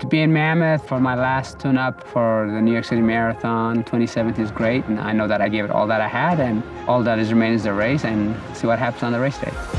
To be in Mammoth for my last tune-up for the New York City Marathon 2017 is great, and I know that I gave it all that I had, and all that is remaining is the race, and see what happens on the race day.